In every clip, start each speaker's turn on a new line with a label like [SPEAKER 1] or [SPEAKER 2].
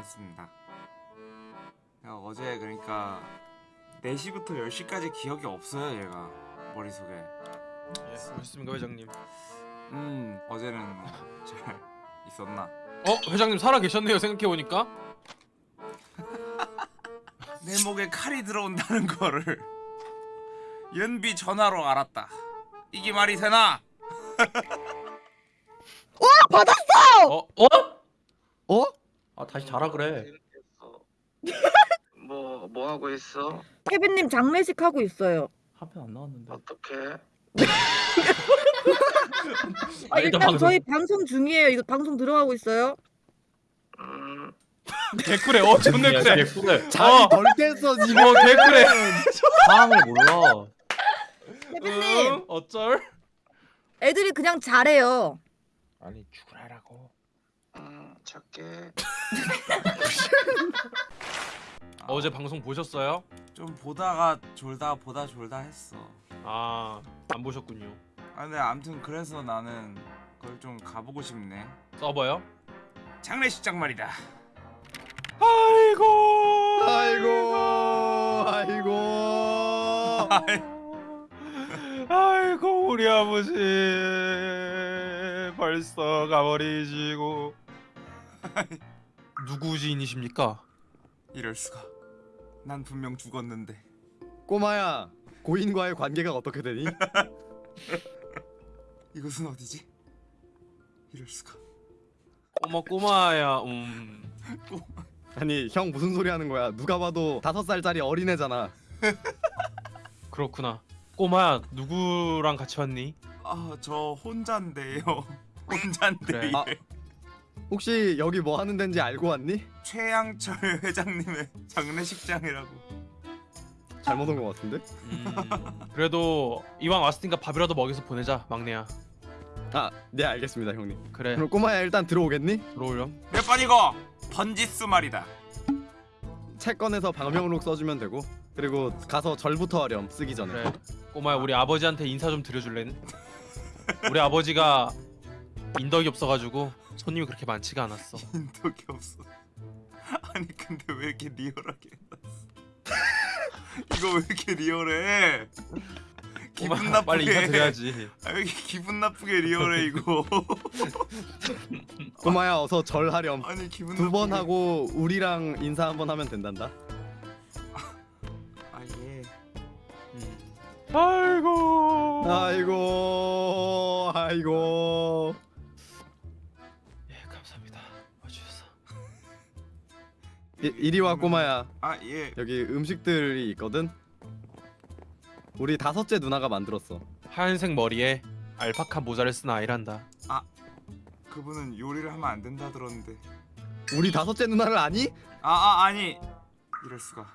[SPEAKER 1] 했습니다. 어제 그러니까 4시부터 10시까지 기억이 없어요 얘가 머릿속에
[SPEAKER 2] 예, 그렇습니까 회장님?
[SPEAKER 1] 음 어제는 뭐잘 있었나
[SPEAKER 2] 어 회장님 살아 계셨네요 생각해 보니까.
[SPEAKER 1] 내 목에 칼이 들어온다는 거를 연비 전화로 알았다 이게 말이 되나?
[SPEAKER 2] 어 어?
[SPEAKER 3] 어?
[SPEAKER 2] 아 다시 자라 그래.
[SPEAKER 4] 뭐, 뭐 하고 있어?
[SPEAKER 5] 케빈님 장례식 하고 있어요.
[SPEAKER 2] 한편 안 나왔는데.
[SPEAKER 4] 어떻게?
[SPEAKER 5] 아,
[SPEAKER 2] 아,
[SPEAKER 5] 일단
[SPEAKER 2] 일단 방송.
[SPEAKER 5] 저희 방송 중이에요. 이거 방송 들어가고 있어요.
[SPEAKER 4] 음,
[SPEAKER 2] 개꿀해. 어 존나 그래.
[SPEAKER 6] 개꿀해.
[SPEAKER 3] 자리
[SPEAKER 2] 어.
[SPEAKER 3] 덜 깼어 지금
[SPEAKER 2] 어 개꿀해.
[SPEAKER 6] 상황을 몰라.
[SPEAKER 5] 케빈님,
[SPEAKER 2] 응? 어쩔?
[SPEAKER 5] 애들이 그냥 잘해요.
[SPEAKER 2] 아니 죽으라라고.
[SPEAKER 4] 음, 작게.
[SPEAKER 2] 어제 방송 보셨어요?
[SPEAKER 1] 좀 보다가 졸다 보다 졸다 했어
[SPEAKER 2] 아 안 보셨군요.
[SPEAKER 1] 아 근데 암튼 그래서 나는 그걸 좀 가보고 싶네
[SPEAKER 2] 서버요?
[SPEAKER 1] 장례식장 말이다
[SPEAKER 2] 아이고.
[SPEAKER 3] 아이고 아이고
[SPEAKER 2] 아이고 우리 아버지 벌써 가버리시고 누구 지인이십니까?
[SPEAKER 1] 이럴 수가 난 분명 죽었는데
[SPEAKER 3] 꼬마야 고인과의 관계가 어떻게 되니?
[SPEAKER 1] 이것은 어디지? 이럴 수가
[SPEAKER 2] 꼬마 꼬마야 음
[SPEAKER 3] 아니 형 무슨 소리 하는 거야 누가 봐도 다섯 살짜리 어린애잖아
[SPEAKER 2] 그렇구나 꼬마야 누구랑 같이 왔니?
[SPEAKER 1] 아 저 혼잔데요 혼잔데
[SPEAKER 2] 그래.
[SPEAKER 3] 아. 혹시 여기 뭐 하는 데인지 알고 왔니?
[SPEAKER 1] 최양철 회장님의 장례식장이라고.
[SPEAKER 3] 잘못 온 것 같은데?
[SPEAKER 2] 음, 그래도 이왕 왔으니까 밥이라도 먹여서 보내자 막내야.
[SPEAKER 3] 아네 알겠습니다 형님.
[SPEAKER 2] 그래.
[SPEAKER 3] 그럼 꼬마야 일단 들어오겠니?
[SPEAKER 2] 들어오렴.
[SPEAKER 1] 몇 번이고? 번지수 말이다.
[SPEAKER 3] 책 꺼내서 방명록 써주면 되고 그리고 가서 절부터 하렴 쓰기 전에.
[SPEAKER 2] 그래. 꼬마야 우리 아버지한테 인사 좀 드려줄래? 우리 아버지가 인덕이 없어가지고 손님이 그렇게 많지가 않았어.
[SPEAKER 1] 인덕이 없어. 아니 근데 왜 이렇게 리얼하게 해놨어? 이거 왜 이렇게 리얼해? 기분
[SPEAKER 2] 꼬마야,
[SPEAKER 1] 나쁘게.
[SPEAKER 2] 빨리 인사 드려야지.
[SPEAKER 1] 아, 왜 이렇게 기분 나쁘게 리얼해 이거?
[SPEAKER 3] 꼬마야 어서 절하렴.
[SPEAKER 1] 아니 기분
[SPEAKER 3] 두 번
[SPEAKER 1] 나쁘게.
[SPEAKER 3] 하고 우리랑 인사 한 번 하면 된단다?
[SPEAKER 1] 아예.
[SPEAKER 2] 음. 아이고.
[SPEAKER 3] 아이고 아이고 이, 이리 와 꼬마야.
[SPEAKER 1] 아예.
[SPEAKER 3] 여기 음식들이 있거든? 우리 다섯째 누나가 만들었어.
[SPEAKER 2] 하얀색 머리에 알파카 모자를 쓴 아이란다.
[SPEAKER 1] 그분은 요리를 하면 안 된다 들었는데.
[SPEAKER 3] 우리 다섯째 누나를 아니?
[SPEAKER 1] 아, 아 아 니. 이럴 수가.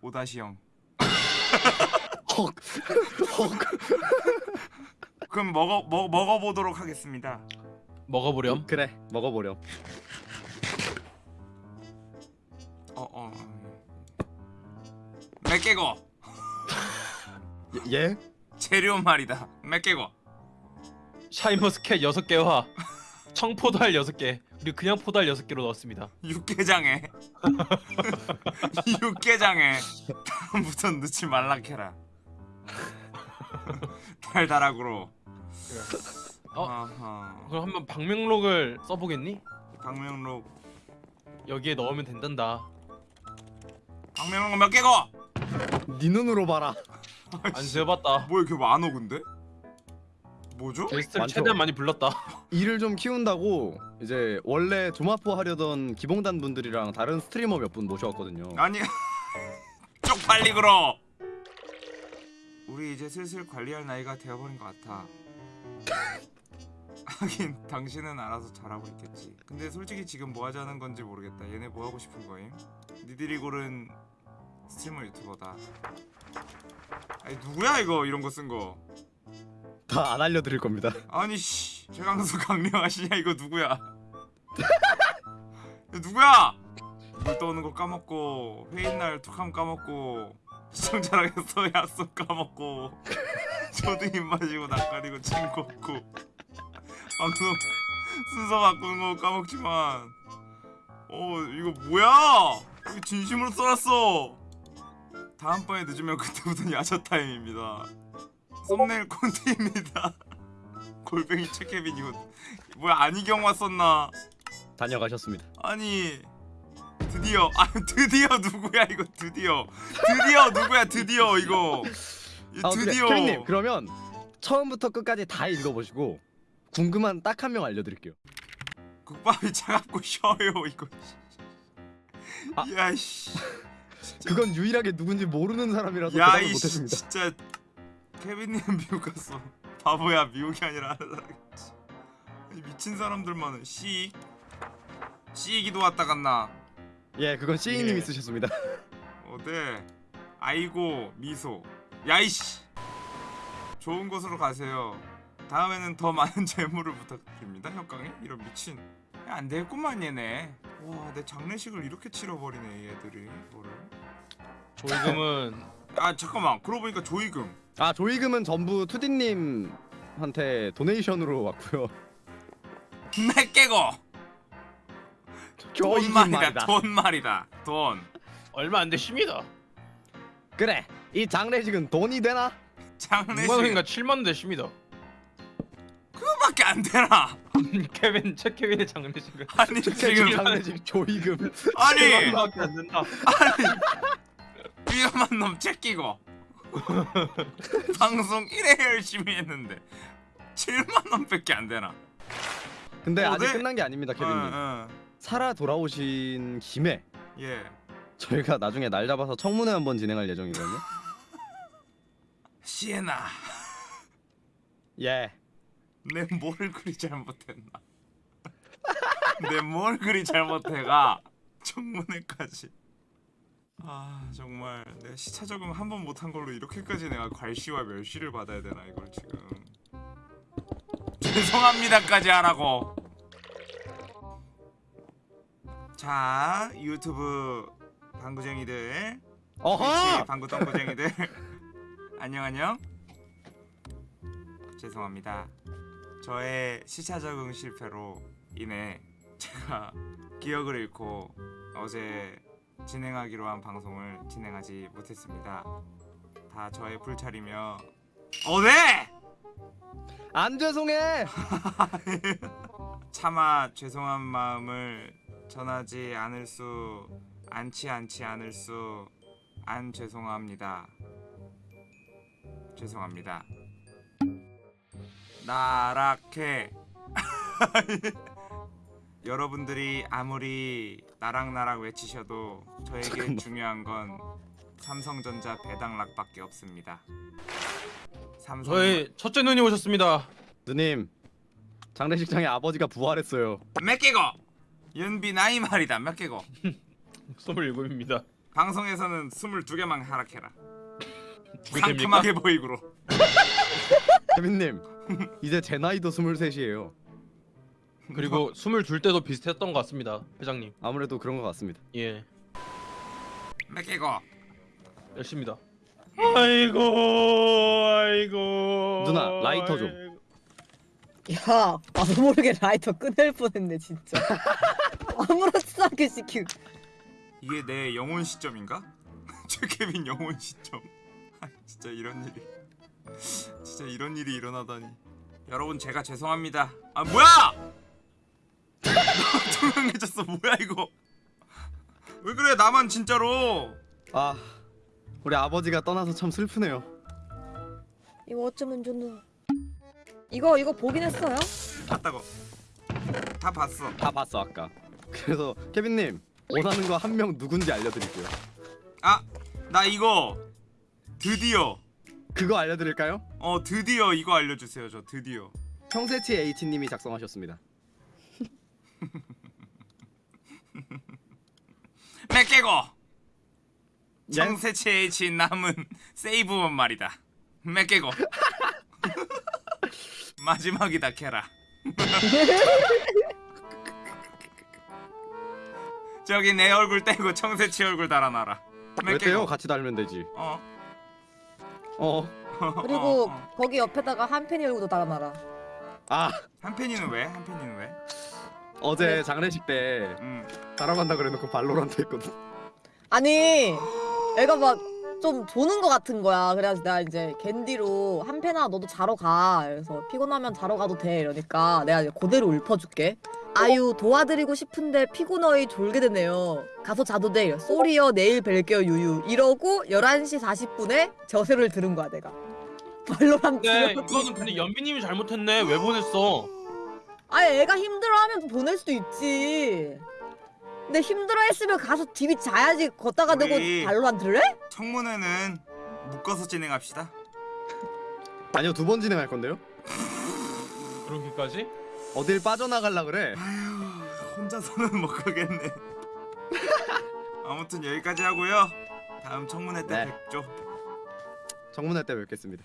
[SPEAKER 1] 오다시 형.
[SPEAKER 3] 헉 헉.
[SPEAKER 1] 그럼 먹어 먹 먹어보도록 하겠습니다.
[SPEAKER 2] 먹어보렴?
[SPEAKER 3] 그래 먹어보렴
[SPEAKER 1] 어어. 맥개고.
[SPEAKER 3] 예? 예?
[SPEAKER 1] 재료 말이다. 맥개고.
[SPEAKER 2] 샤인머스켓 6개와 청포도알 6개. 그리고 그냥 포도알 6개로 넣었습니다.
[SPEAKER 1] 육개장에. 육개장에. 다음부턴 넣지 말라 캐라. 달달하고로.
[SPEAKER 2] 어? 그럼 한번 방명록을 써보겠니?
[SPEAKER 1] 박명록.
[SPEAKER 2] 여기에 넣으면 된단다
[SPEAKER 1] 박명록 몇 개고.
[SPEAKER 3] 네 눈으로 봐라.
[SPEAKER 2] 안 세어봤다.
[SPEAKER 1] 뭐 이렇게 많어 근데? 뭐죠?
[SPEAKER 2] 게스트를? 최대한 많이 불렀다.
[SPEAKER 3] 일을 좀 키운다고 이제 원래 조마포 하려던 기봉단 분들이랑 다른 스트리머 몇 분 모셔왔거든요.
[SPEAKER 1] 아니 쪽팔리 그러. 우리 이제 슬슬 관리할 나이가 되어버린 것 같아. 하긴 당신은 알아서 잘하고 있겠지. 근데 솔직히 지금 뭐 하자는 건지 모르겠다. 얘네 뭐 하고 싶은 거임? 니들이 고른 스트리머 유튜버다. 아니 누구야 이거? 이런 거 쓴 거.
[SPEAKER 3] 다 안 알려드릴 겁니다.
[SPEAKER 1] 아니 씨. 최강수 강령하시냐? 이거 누구야? 누구야? 물 떠오는 거 까먹고 회의날 툭함 까먹고 시청자랑 해서 약속 까먹고 저도 입 마시고 낯가리고 침 걷고 방송 순서 바꾸는 거 까먹지만. 어 이거 뭐야? 이거 진심으로 써놨어. 다음번에 늦으면 그때부터는 야자 타임입니다. 썸네일 콘티입니다. 골뱅이 체케빈 이거 뭐야 안희경화 썼나?
[SPEAKER 3] 다녀가셨습니다.
[SPEAKER 1] 아니 드디어 아 드디어 누구야 이거 드디어 드디어 누구야 드디어 이거 이
[SPEAKER 3] 아, 그래.
[SPEAKER 1] 드디어
[SPEAKER 3] 케빈님 그러면 처음부터 끝까지 다 읽어보시고 궁금한 딱 한 명 알려드릴게요.
[SPEAKER 1] 국밥이 차갑고 쉬어요 이거
[SPEAKER 3] 아.
[SPEAKER 1] 야이씨
[SPEAKER 3] 그건 유일하게 누군지 모르는 사람이라서 대답을
[SPEAKER 1] 야이씨
[SPEAKER 3] 못했습니다.
[SPEAKER 1] 진짜 케빈님 미국 갔어 바보야 미국이 아니라 미친 사람들만은 씨. 씨기도 왔다 갔나?
[SPEAKER 3] 예, 그건 시인님이
[SPEAKER 1] 예.
[SPEAKER 3] 쓰셨습니다.
[SPEAKER 1] 어네 아이고 미소. 야이씨. 좋은 곳으로 가세요. 다음에는 더 많은 재물을 부탁드립니다 협강에. 이런 미친. 야, 안 되겠구만 얘네. 와 내 장례식을 이렇게 치러버리네 얘들이 뭐를
[SPEAKER 2] 조이금은
[SPEAKER 1] 아 잠깐만 그러고 보니까 조이금
[SPEAKER 3] 아 조이금은 전부 투디님한테 도네이션으로 왔고요.
[SPEAKER 1] 내 깨고 돈 말이다. 돈 말이다 돈
[SPEAKER 2] 얼마 안 되십니다.
[SPEAKER 3] 그래, 이 장례식은 돈이 되나?
[SPEAKER 2] 6만 원인가
[SPEAKER 1] 장례식
[SPEAKER 2] 7만 원 되십니다.
[SPEAKER 1] 그거밖에 안 되나
[SPEAKER 2] 케빈 책 케빈의 장례식은
[SPEAKER 1] 아니 지금
[SPEAKER 3] 장례식 조이금.
[SPEAKER 1] 아니
[SPEAKER 2] 7만 된다.
[SPEAKER 1] 위험한 놈 제끼고 방송 이래 열심히 했는데 7만 원 밖에 안 되나
[SPEAKER 3] 근데
[SPEAKER 1] 어,
[SPEAKER 3] 아직
[SPEAKER 1] 네.
[SPEAKER 3] 끝난 게 아닙니다, 케빈님.
[SPEAKER 1] 어, 어.
[SPEAKER 3] 살아 돌아오신 김에
[SPEAKER 1] 예
[SPEAKER 3] 저희가 나중에 날 잡아서 청문회 한번 진행할 예정이거든요.
[SPEAKER 1] 시에나
[SPEAKER 3] 예.
[SPEAKER 1] 내 뭘 그리 잘못했나 내 뭘 그리 잘못해가 청문회까지 아 정말. 내가 시차 적응 한 번 못한 걸로 이렇게까지 내가 괄시와 멸시를 받아야 되나 이걸 지금. 죄송합니다까지 하라고. 자 유튜브 방구쟁이들.
[SPEAKER 3] 어허!
[SPEAKER 1] 방구 똥구쟁이들. 안녕 안녕. 죄송합니다. 저의 시차 적응 실패로 인해 제가 기억을 잃고 어제 진행하기로 한 방송을 진행하지 못했습니다 다 저의 불찰이며 어네
[SPEAKER 3] 안 죄송해.
[SPEAKER 1] 차마 죄송한 마음을 전하지 않을 수 않지 않지 않을 수 안 죄송합니다. 죄송합니다. 나락해. 여러분들이 아무리 나락나락 외치셔도 저에게
[SPEAKER 3] 잠깐만.
[SPEAKER 1] 중요한 건 삼성전자 배당락밖에 없습니다. 삼성
[SPEAKER 2] 저희 첫째 눈이 오셨습니다.
[SPEAKER 3] 누님, 장례식장에 아버지가 부활했어요.
[SPEAKER 1] 몇 개고? 연비 나이 말이다 몇 개고?
[SPEAKER 2] 27입니다.
[SPEAKER 1] 방송에서는 22개만 하락해라? 상큼하게 보이구로
[SPEAKER 3] 케빈님, 이제 제 나이도 23이에요.
[SPEAKER 2] 그리고 22 때도 비슷했던 것 같습니다. 회장님.
[SPEAKER 3] 아무래도 그런 것 같습니다.
[SPEAKER 2] 예.
[SPEAKER 1] 몇 개고?
[SPEAKER 2] 열심입니다. 아이고 아이고
[SPEAKER 3] 누나, 라이터 좀.
[SPEAKER 5] 야, 나도 모르게 라이터 끊을 뻔했네 진짜. 아무렇지도 않게 시키고.
[SPEAKER 1] 이게 내 영혼 시점인가? 최케빈 영혼 시점 아 진짜 이런 일이 진짜 이런 일이 일어나다니 여러분 제가 죄송합니다 아 뭐야 나 투명해졌어 뭐야 이거 왜 그래 나만 진짜로
[SPEAKER 3] 아, 우리 아버지가 떠나서 참 슬프네요.
[SPEAKER 5] 이거 어쩌면 좋노. 이거 이거 보긴 했어요?
[SPEAKER 1] 봤다고 다 봤어
[SPEAKER 3] 다 봤어 아까. 그래서 케빈님 원하는 거 한 명 누군지 알려드릴게요.
[SPEAKER 1] 아나 이거 드디어
[SPEAKER 3] 그거 알려드릴까요?
[SPEAKER 1] 어 드디어 이거 알려주세요 저 드디어
[SPEAKER 3] 평세치 H님이 작성하셨습니다.
[SPEAKER 1] 몇 개고
[SPEAKER 3] 예?
[SPEAKER 1] 청새치 H 남은 세이브원 말이다 몇 개고 마지막이다 캐라 저기 내 얼굴 떼고 청새치 얼굴 달아놔라 왜몇
[SPEAKER 3] 떼요? 같이 달면 되지.
[SPEAKER 1] 어
[SPEAKER 3] 어.
[SPEAKER 5] 그리고
[SPEAKER 1] 어, 어.
[SPEAKER 5] 거기 옆에다가 한 팬이 얼굴도 달아놔라.
[SPEAKER 3] 아,
[SPEAKER 1] 한 팬이는 왜? 한 팬이는 왜?
[SPEAKER 3] 어제 장례식 때
[SPEAKER 1] 음.
[SPEAKER 3] 자러 간다 그래놓고 발로란트 했거든.
[SPEAKER 5] 아니 애가 막 좀 조는 거 같은 거야. 그래가지고 내가 이제 겐디로 한 패나 너도 자러 가. 그래서 피곤하면 자러 가도 돼. 이러니까 내가 이제 그대로 읊어줄게. 아유 도와드리고 싶은데 피곤어이 졸게 되네요. 가서 자도 돼. 이래. 쏘리요. 내일 뵐게요. 유유. 이러고 11시 40분에 저세를 들은 거야 내가. 발로란트.
[SPEAKER 2] 근데 이거는 근데 연비님이 잘못했네. 왜 보냈어?
[SPEAKER 5] 아니 애가 힘들어하면 보낼 수도 있지 근데 힘들어했으면 가서 집이 자야지 걷다가 발로란트를 해?
[SPEAKER 1] 청문회는 묶어서 진행합시다.
[SPEAKER 3] 아니요 두 번 진행할 건데요.
[SPEAKER 2] 그렇게까지?
[SPEAKER 3] 어딜 빠져나갈라 그래.
[SPEAKER 1] 아휴 혼자서는 못 가겠네. 아무튼 여기까지 하고요. 다음 청문회 때
[SPEAKER 3] 네.
[SPEAKER 1] 뵙죠.
[SPEAKER 3] 정문회 때 뵙겠습니다.